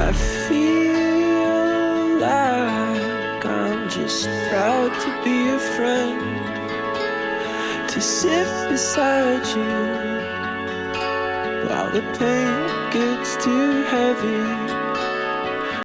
I feel like I'm just proud to be a friend, to sit beside you while the pain gets too heavy.